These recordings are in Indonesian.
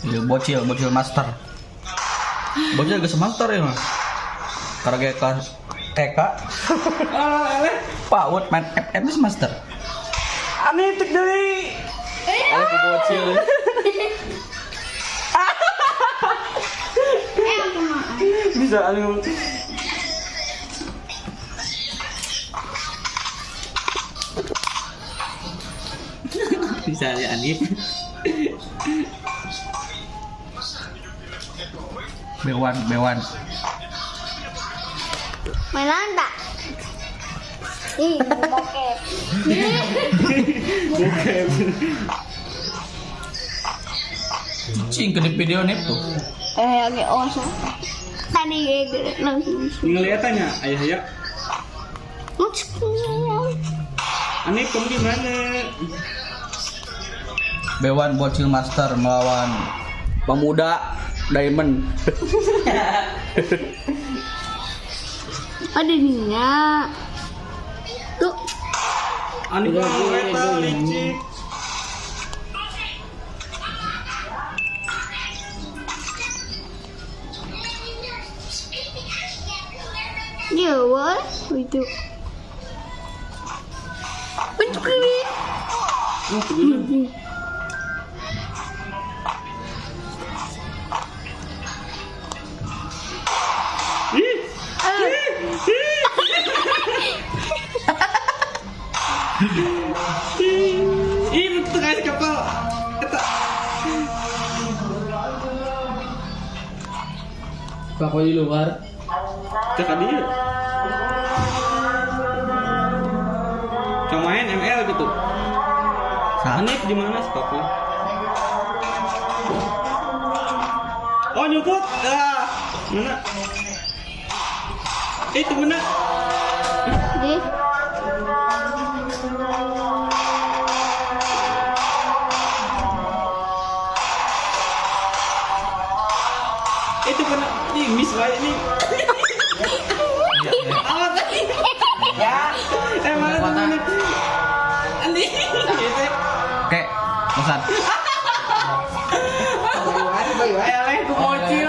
Iya, bocil, bocil master. Bocil geus master ya mah. Karena kayak kelas TK. Ah. PAUD main FF geus master. Aneh tek. Ada ku bocil. Bisa anu. Bisa ya Andi. Bewan, bewan. Mainan tak? Ih, bokep. Cing ke video nih tuh. Eh, oke, oso. Tadi gede langsung. Ngeliatannya ayah ya. Aneh kamu di mana? Bewan bocil master melawan pemuda diamond. Ada minyak. Tuh, Aneh kamu eta licik. dia what? Itu. Bentuk ini. Ih, betul guys kapal. Eta. Papa di luar. Cek dia. Kamu main ML gitu. Aneh di mana sih papa? Oh nyumput. Ah, mana? Eh, itu mana? Itu mana? Ih, miss wae nih. Awas tadi. Ya. Eh tuh mana? Andi. Gitu. Oke, pesan. Eleh bocil.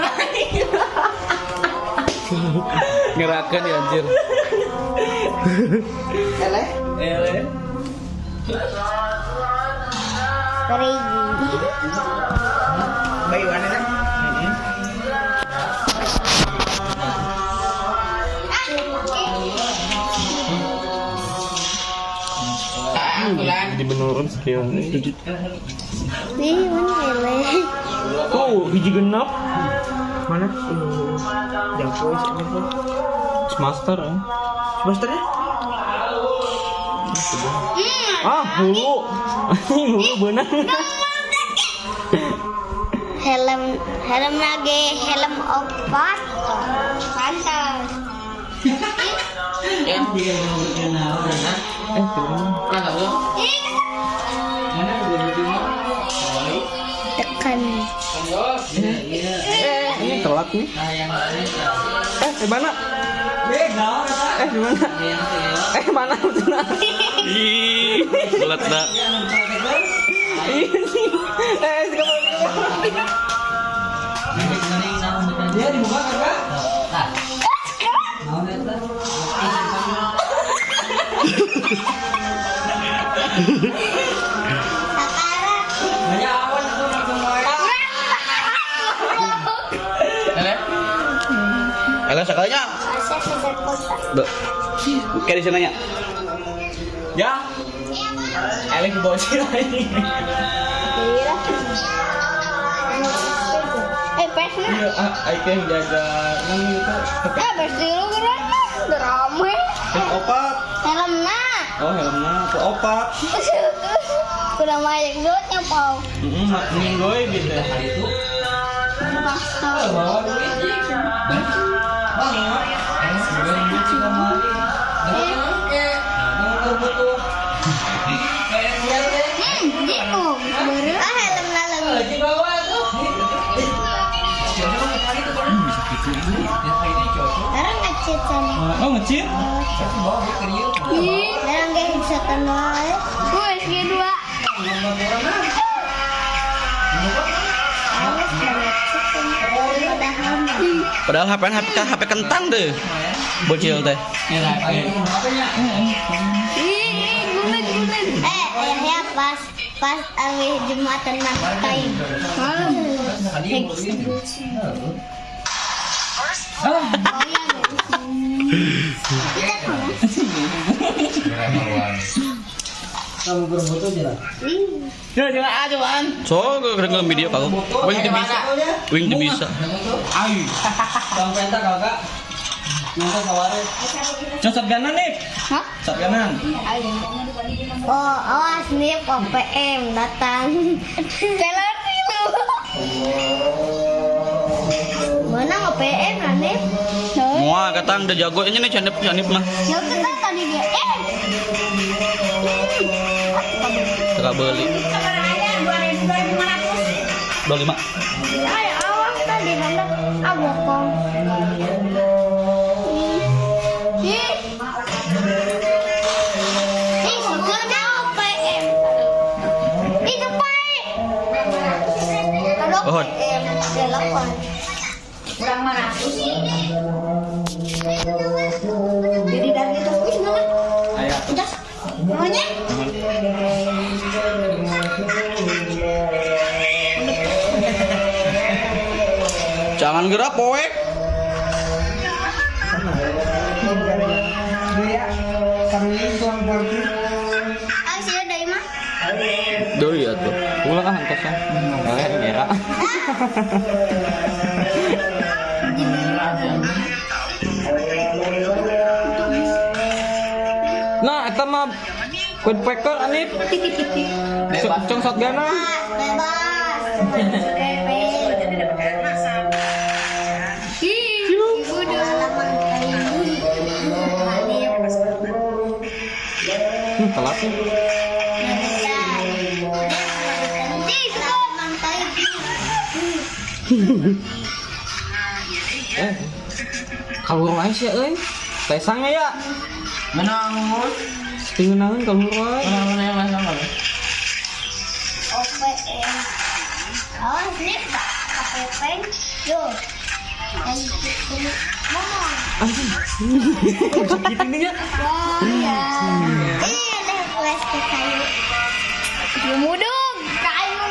Ngerakan ya anjir. Eleh. Crazy. Bayi mana kan? Jadi menurun skill Di mana lele? Oh, hiji genap. Mana? Jago Master ya. Master ya? Ah, hulu. hulu benar. Helm helm lagi helm opat. Pantas. Eh, Tekan. Ini telat nih. Eh, di mana? Eh, di mana? Eh, mana? Ih, telat Eh, sekarang Alah sekalinya. Asal kota. Be. Kayak di sananya. Ya. Eleng bocil lagi. Kira. Eh, pesnya. Iya, ah, I can jaga nang itu. Eh, pes dulu rame. Helm opat. Helmnya. Oh, helmnya tuh opat. Udah banyak duitnya, Pau. Heeh, minggoy gitu. Pasal. Hmm, gitu. Baru ah helm lalang. Sekarang ngecit sana. Oh, ngecit? Gak bisa kenal. Gue SG2. Awas banget. Padahal HP HP HP kentang deh. Bocil teh. Gumen. Eh, ayahnya pas pas abis jumatan iya. Kita Kamu berfoto Ya aja video kau. Wing bisa. Wing di bisa. Ayo. Kakak. Nanti ganan nih. Hah? Cocok ganan. Oh, awas nih OPM datang. Lu. Muah katang udah jago ini nih canip canip mah. Ya kita tadi dia. Eh. Tidak beli. Dua lima. Oh. Kurang mana? Jadi dari itu wis mana? Ayo. Udah. Maunya? Jangan gerak mana? Duh ya tuh. Pulang ah angkosnya. Eh, merah. Nah, eta mah Quid Packer anip. Cong shotgun ah. Bebas. Hmm, telat nih. Eh. Wae sih euy. Tesangnya ya. Menang. Tingeunangan kalur wae. Mana yang mana? OPM. Awas nih, Pak. OPM. Yo. Anjing. Ini ya. Kayu. Ya mudung, kayu.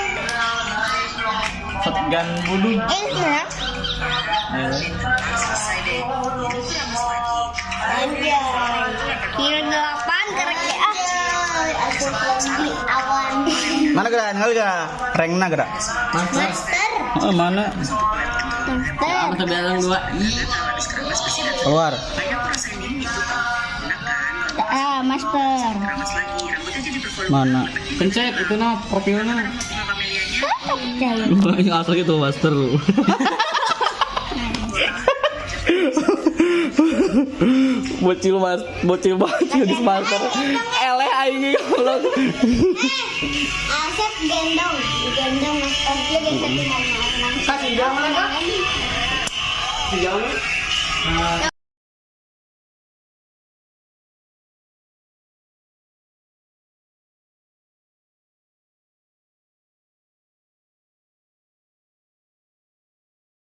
Ya. Anjay. Kira delapan gerak awan. Mana gerak? Rank na gerak. Master. Oh, mana? Master. bilang dua. Keluar. Ah, master. Mana? Pencet itu nah profilnya. Yang asli itu master. bocil mas, bocil bocil di master. Eleh aing kalau. Asep gendong, gendong master dia gendong sama orang. Kasih kan?